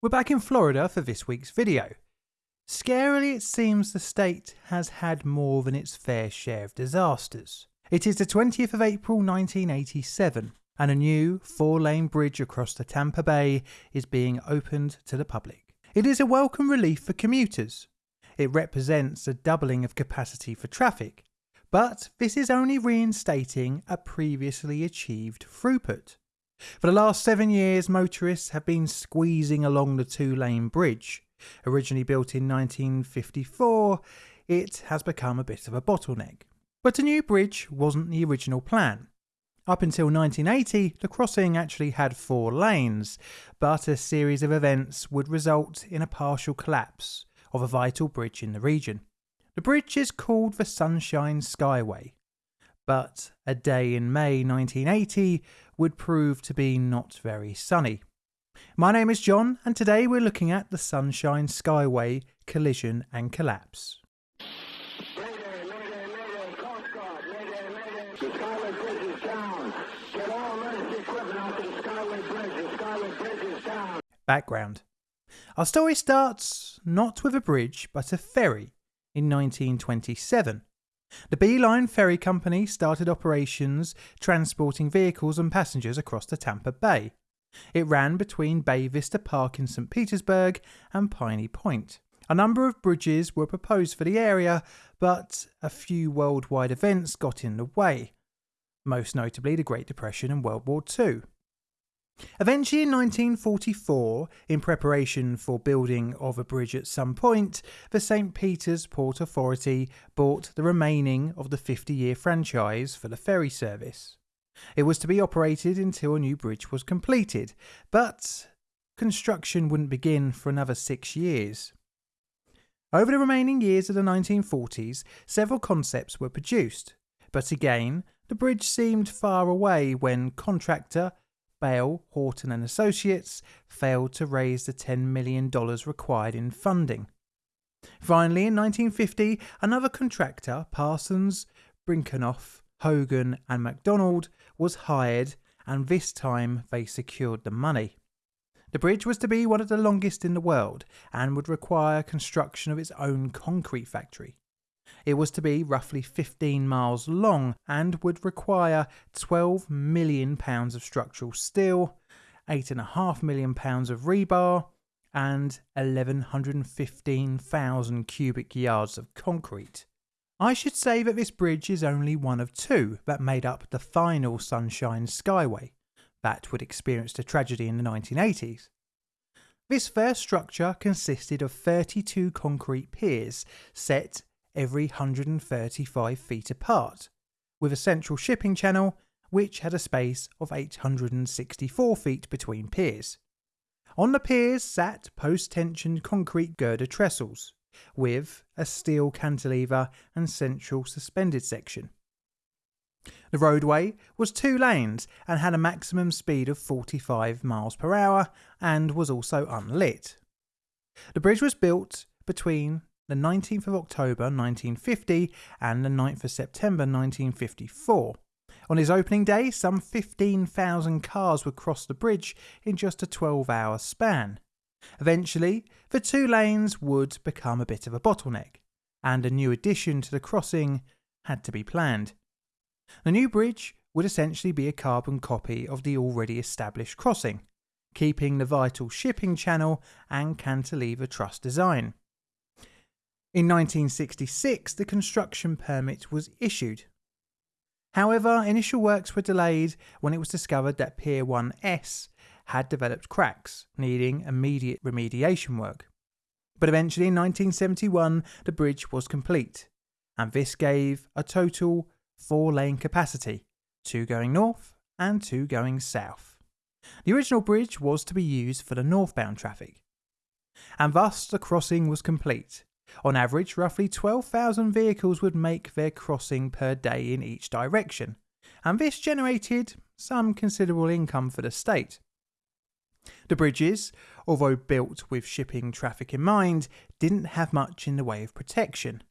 We're back in Florida for this week's video. Scarily, it seems the state has had more than its fair share of disasters. It is the 20th of April 1987, and a new four lane bridge across the Tampa Bay is being opened to the public. It is a welcome relief for commuters. It represents a doubling of capacity for traffic, but this is only reinstating a previously achieved throughput. For the last seven years, motorists have been squeezing along the two lane bridge. Originally built in 1954, it has become a bit of a bottleneck. But a new bridge wasn't the original plan. Up until 1980, the crossing actually had four lanes, but a series of events would result in a partial collapse of a vital bridge in the region. The bridge is called the Sunshine Skyway, but a day in May 1980 would prove to be not very sunny. My name is John, and today we're looking at the Sunshine Skyway collision and collapse. Background Our story starts not with a bridge but a ferry in 1927 the Beeline Ferry Company started operations transporting vehicles and passengers across the Tampa Bay. It ran between Bay Vista Park in St. Petersburg and Piney Point. A number of bridges were proposed for the area, but a few worldwide events got in the way, most notably the Great Depression and World War II. Eventually, in 1944, in preparation for building of a bridge at some point, the St. Peter's Port Authority bought the remaining of the 50 year franchise for the ferry service. It was to be operated until a new bridge was completed, but construction wouldn't begin for another six years. Over the remaining years of the 1940s, several concepts were produced, but again, the bridge seemed far away when contractor Bale, Horton and Associates failed to raise the $10 million required in funding. Finally, in 1950, another contractor, Parsons, Brinckerhoff, Hogan and MacDonald, was hired and this time they secured the money. The bridge was to be one of the longest in the world and would require construction of its own concrete factory. It was to be roughly 15 miles long and would require 12 million pounds of structural steel, 8.5 million pounds of rebar, and 1115,000 cubic yards of concrete. I should say that this bridge is only one of two that made up the final Sunshine Skyway that would experience a tragedy in the 1980s. This first structure consisted of 32 concrete piers set every 135 feet apart, with a central shipping channel which had a space of 864 feet between piers. On the piers sat post tensioned concrete girder trestles, with a steel cantilever and central suspended section. The roadway was two lanes and had a maximum speed of 45 miles per hour and was also unlit. The bridge was built between the 19th of October 1950 and the 9th of September 1954. On his opening day, some 15,000 cars would cross the bridge in just a 12 hour span. Eventually, the two lanes would become a bit of a bottleneck, and a new addition to the crossing had to be planned. The new bridge would essentially be a carbon copy of the already established crossing, keeping the vital shipping channel and cantilever truss design. In 1966, the construction permit was issued. However, initial works were delayed when it was discovered that Pier 1S had developed cracks, needing immediate remediation work. But eventually, in 1971, the bridge was complete, and this gave a total four lane capacity two going north and two going south. The original bridge was to be used for the northbound traffic, and thus the crossing was complete on average, roughly 12,000 vehicles would make their crossing per day in each direction, and this generated some considerable income for the state. The bridges, although built with shipping traffic in mind, didn't have much in the way of protection.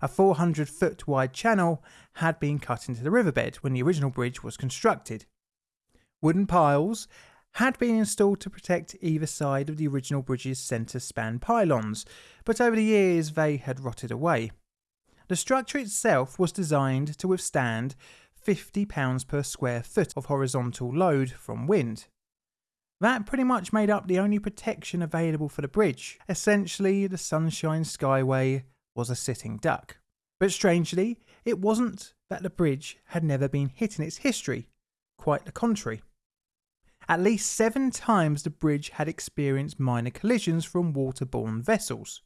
A 400 foot wide channel had been cut into the riverbed when the original bridge was constructed. Wooden piles had been installed to protect either side of the original bridge's centre span pylons, but over the years they had rotted away. The structure itself was designed to withstand £50 per square foot of horizontal load from wind. That pretty much made up the only protection available for the bridge. Essentially, the Sunshine Skyway was a sitting duck. But strangely, it wasn't that the bridge had never been hit in its history, quite the contrary. At least seven times the bridge had experienced minor collisions from waterborne vessels,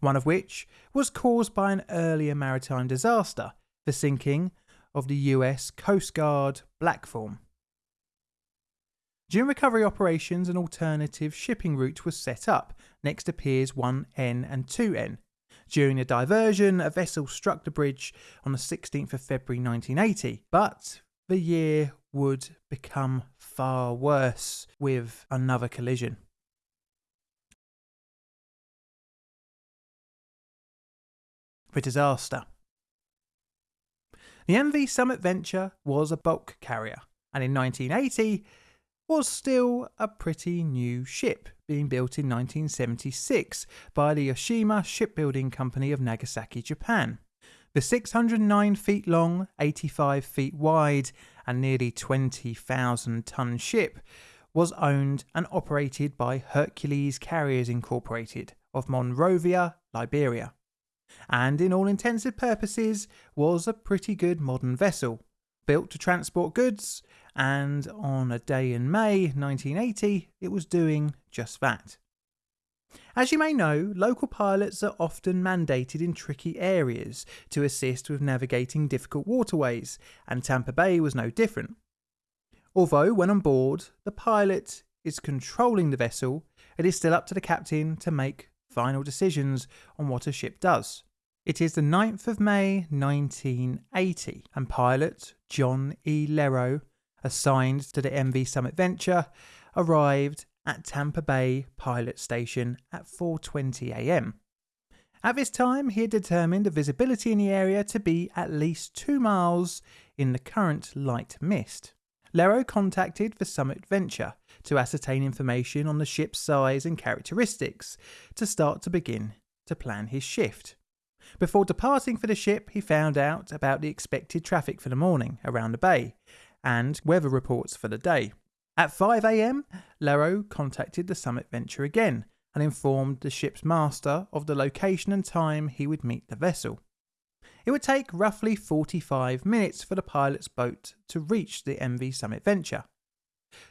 one of which was caused by an earlier maritime disaster, the sinking of the US Coast Guard Blackthorn. During recovery operations, an alternative shipping route was set up next to Piers 1N and 2N. During a diversion, a vessel struck the bridge on the 16th of February 1980, but the year would become far worse with another collision. The disaster. The MV Summit Venture was a bulk carrier, and in 1980 was still a pretty new ship, being built in 1976 by the Yoshima Shipbuilding Company of Nagasaki, Japan. The 609 feet long, 85 feet wide, and nearly 20,000 ton ship was owned and operated by Hercules Carriers Incorporated of Monrovia, Liberia, and in all intensive purposes was a pretty good modern vessel, built to transport goods, and on a day in May 1980, it was doing just that. As you may know, local pilots are often mandated in tricky areas to assist with navigating difficult waterways, and Tampa Bay was no different. Although, when on board, the pilot is controlling the vessel, it is still up to the captain to make final decisions on what a ship does. It is the 9th of May 1980, and pilot John E. Lerro, assigned to the MV Summit Venture, arrived at Tampa Bay Pilot Station at 4:20 a.m. At this time, he had determined the visibility in the area to be at least 2 miles in the current light mist. Lerro contacted the Summit Venture to ascertain information on the ship's size and characteristics to start to begin to plan his shift. Before departing for the ship, he found out about the expected traffic for the morning around the bay and weather reports for the day. At 5am, Lerro contacted the Summit Venture again and informed the ship's master of the location and time he would meet the vessel. It would take roughly 45 minutes for the pilot's boat to reach the MV Summit Venture.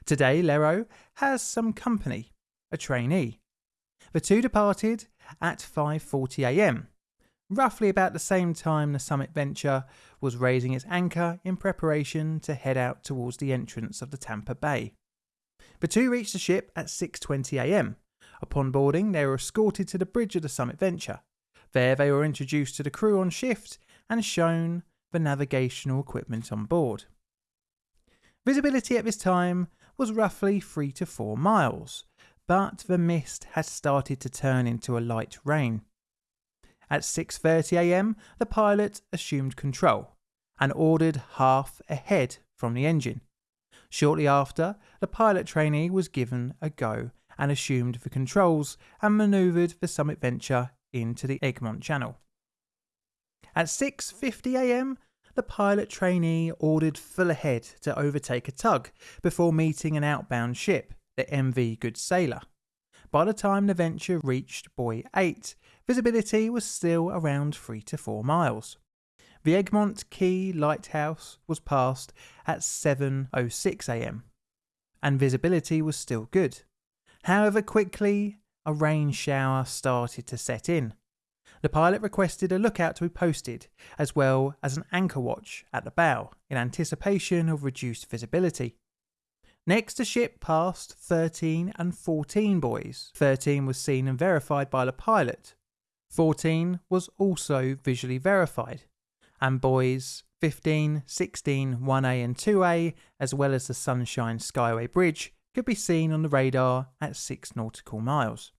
Today, Lerro has some company, a trainee. The two departed at 5.40am, roughly about the same time the Summit Venture was raising its anchor in preparation to head out towards the entrance of the Tampa Bay. The two reached the ship at 6.20am. Upon boarding, they were escorted to the bridge of the Summit Venture. There they were introduced to the crew on shift and shown the navigational equipment on board. Visibility at this time was roughly 3 to 4 miles, but the mist had started to turn into a light rain. At 6.30am, the pilot assumed control and ordered half ahead from the engine. Shortly after, the pilot trainee was given a go and assumed the controls and manoeuvred the Summit Venture into the Egmont Channel. At 6.50am, the pilot trainee ordered full ahead to overtake a tug before meeting an outbound ship, the MV Good Sailor. By the time the Venture reached Buoy 8, visibility was still around 3 to 4 miles. The Egmont Key Lighthouse was passed at 7.06am, and visibility was still good. However, quickly a rain shower started to set in. The pilot requested a lookout to be posted, as well as an anchor watch at the bow, in anticipation of reduced visibility. Next, the ship passed 13 and 14 buoys. 13 was seen and verified by the pilot. 14 was also visually verified. And buoys 15, 16, 1A and 2A, as well as the Sunshine Skyway Bridge, could be seen on the radar at 6 nautical miles.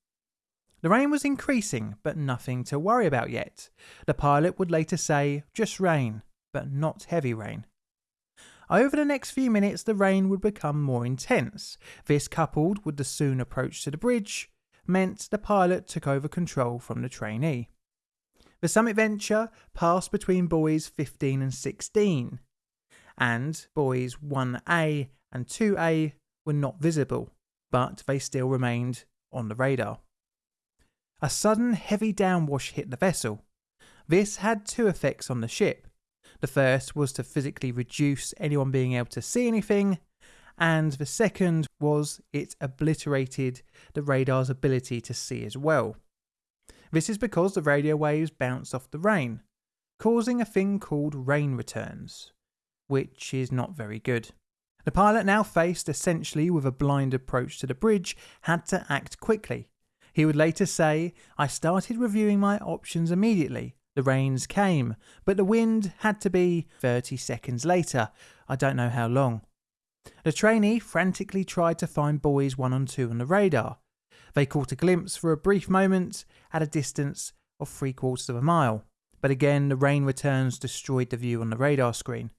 The rain was increasing, but nothing to worry about yet. The pilot would later say, just rain, but not heavy rain. Over the next few minutes, the rain would become more intense. This, coupled with the soon approach to the bridge, meant the pilot took over control from the trainee. The Summit Venture passed between buoys 15 and 16, and buoys 1A and 2A were not visible, but they still remained on the radar. A sudden heavy downwash hit the vessel. This had two effects on the ship. The first was to physically reduce anyone being able to see anything, and the second was it obliterated the radar's ability to see as well. This is because the radio waves bounce off the rain, causing a thing called rain returns, which is not very good. The pilot, now faced essentially with a blind approach to the bridge, had to act quickly. He would later say, I started reviewing my options immediately. The rains came, but the wind had to be 30 seconds later. I don't know how long. The trainee frantically tried to find buoys 1 and 2 on the radar. They caught a glimpse for a brief moment at a distance of three quarters of a mile, but again the rain returns destroyed the view on the radar screen.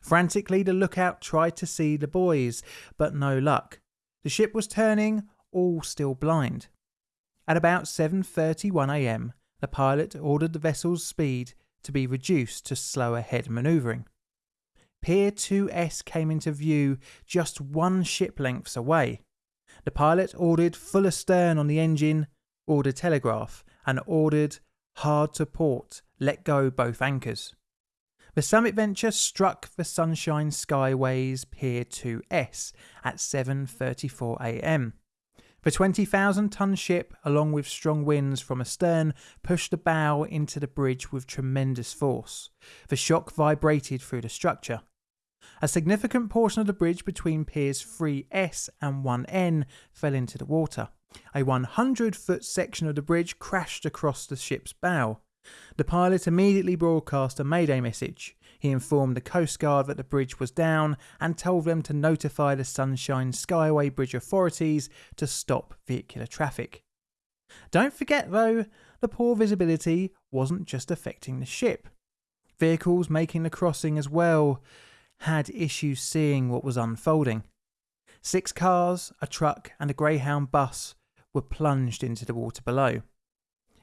Frantically, the lookout tried to see the buoys, but no luck. The ship was turning, all still blind. At about 7:31 a.m., the pilot ordered the vessel's speed to be reduced to slow ahead maneuvering. Pier 2S came into view just one ship lengths away. The pilot ordered full astern on the engine, ordered telegraph, and ordered hard to port, let go both anchors. The Summit Venture struck the Sunshine Skyways Pier 2S at 7:34 a.m. The 20,000 ton ship, along with strong winds from astern, pushed the bow into the bridge with tremendous force. The shock vibrated through the structure. A significant portion of the bridge between piers 3S and 1N fell into the water. A 100 foot section of the bridge crashed across the ship's bow. The pilot immediately broadcast a mayday message. He informed the Coast Guard that the bridge was down and told them to notify the Sunshine Skyway Bridge authorities to stop vehicular traffic. Don't forget though, the poor visibility wasn't just affecting the ship. Vehicles making the crossing as well had issues seeing what was unfolding. Six cars, a truck, and a Greyhound bus were plunged into the water below.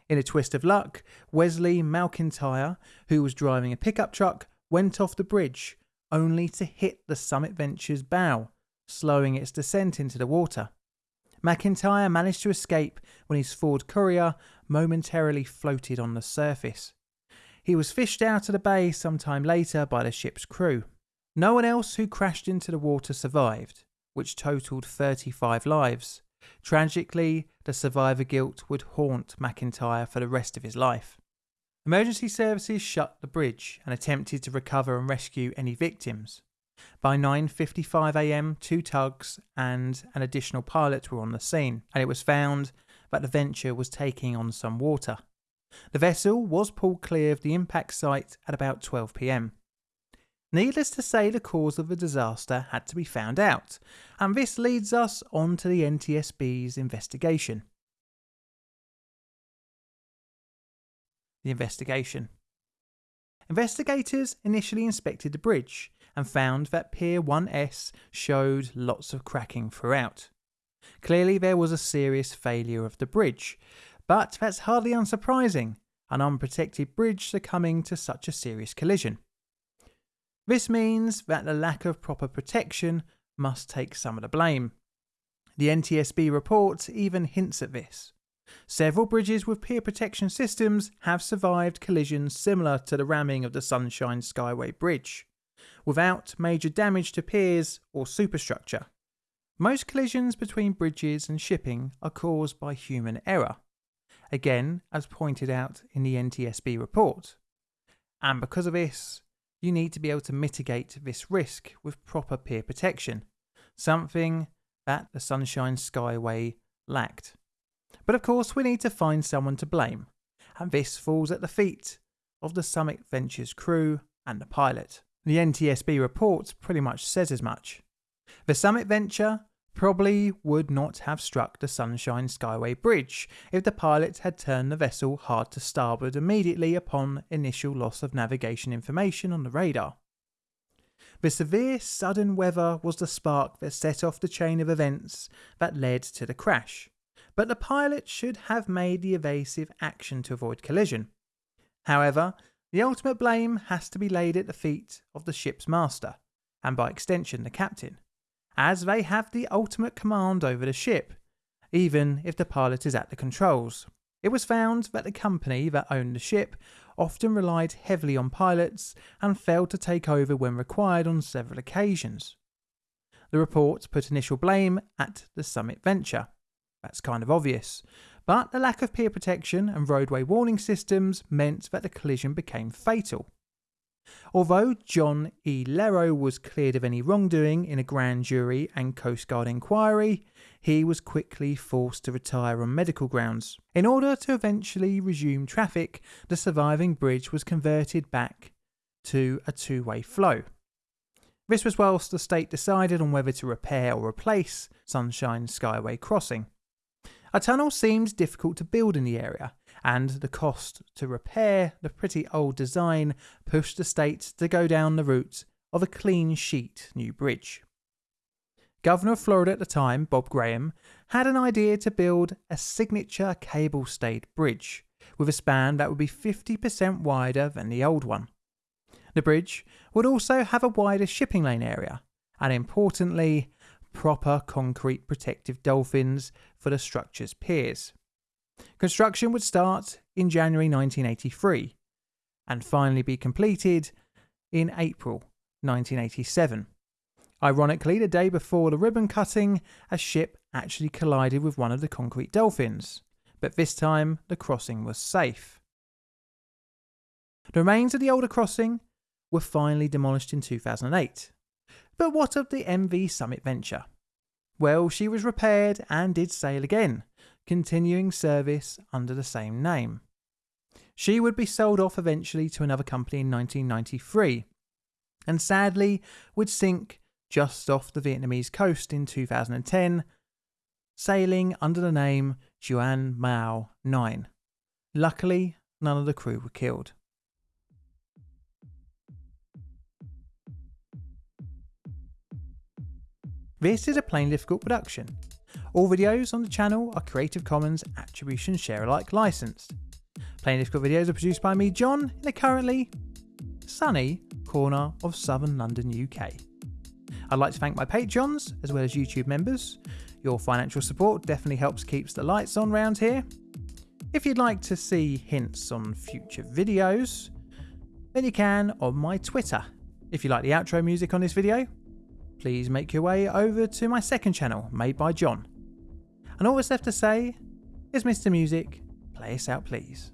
In a twist of luck, Wesley McIntyre, who was driving a pickup truck, went off the bridge, only to hit the Summit Venture's bow, slowing its descent into the water. McIntyre managed to escape when his Ford Courier momentarily floated on the surface. He was fished out of the bay sometime later by the ship's crew. No one else who crashed into the water survived, which totaled 35 lives. Tragically, the survivor guilt would haunt McIntyre for the rest of his life. Emergency services shut the bridge and attempted to recover and rescue any victims. By 9:55 a.m., two tugs and an additional pilot were on the scene, and it was found that the Venture was taking on some water. The vessel was pulled clear of the impact site at about 12 pm. Needless to say, the cause of the disaster had to be found out, and this leads us on to the NTSB's investigation. The investigation. Investigators initially inspected the bridge and found that Pier 1S showed lots of cracking throughout. Clearly, there was a serious failure of the bridge, but that's hardly unsurprising, an unprotected bridge succumbing to such a serious collision. This means that the lack of proper protection must take some of the blame. The NTSB report even hints at this. Several bridges with pier protection systems have survived collisions similar to the ramming of the Sunshine Skyway Bridge, without major damage to piers or superstructure. Most collisions between bridges and shipping are caused by human error, again, as pointed out in the NTSB report. And because of this, you need to be able to mitigate this risk with proper pier protection, something that the Sunshine Skyway lacked. But of course, we need to find someone to blame, and this falls at the feet of the Summit Ventures crew and the pilot. The NTSB report pretty much says as much. The Summit Venture probably would not have struck the Sunshine Skyway Bridge if the pilot had turned the vessel hard to starboard immediately upon initial loss of navigation information on the radar. The severe sudden weather was the spark that set off the chain of events that led to the crash, but the pilot should have made the evasive action to avoid collision. However, the ultimate blame has to be laid at the feet of the ship's master, and by extension the captain, as they have the ultimate command over the ship, even if the pilot is at the controls. It was found that the company that owned the ship often relied heavily on pilots and failed to take over when required on several occasions. The report put initial blame at the Summit Venture. That's kind of obvious. But the lack of pier protection and roadway warning systems meant that the collision became fatal. Although John E. Lerro was cleared of any wrongdoing in a grand jury and Coast Guard inquiry, he was quickly forced to retire on medical grounds. In order to eventually resume traffic, the surviving bridge was converted back to a two way flow. This was whilst the state decided on whether to repair or replace Sunshine Skyway Crossing. A tunnel seemed difficult to build in the area, and the cost to repair the pretty old design pushed the state to go down the route of a clean sheet new bridge. Governor of Florida at the time, Bob Graham, had an idea to build a signature cable stayed bridge with a span that would be 50% wider than the old one. The bridge would also have a wider shipping lane area, and importantly, proper concrete protective dolphins for the structure's piers. Construction would start in January 1983 and finally be completed in April 1987. Ironically, the day before the ribbon cutting, a ship actually collided with one of the concrete dolphins, but this time the crossing was safe. The remains of the older crossing were finally demolished in 2008. But what of the MV Summit Venture? Well, she was repaired and did sail again, continuing service under the same name. She would be sold off eventually to another company in 1993, and sadly would sink just off the Vietnamese coast in 2010, sailing under the name Juan Mao 9. Luckily, none of the crew were killed. This is a Plainly Difficult production. All videos on the channel are Creative Commons Attribution Share Alike licensed. Plainly Difficult videos are produced by me, John, in the currently sunny corner of southern London, UK. I'd like to thank my patrons as well as YouTube members. Your financial support definitely helps keeps the lights on round here. If you'd like to see hints on future videos, then you can on my Twitter. If you like the outro music on this video, please make your way over to my second channel, made by John. And all that's left to say is Mr. Music, play us out please.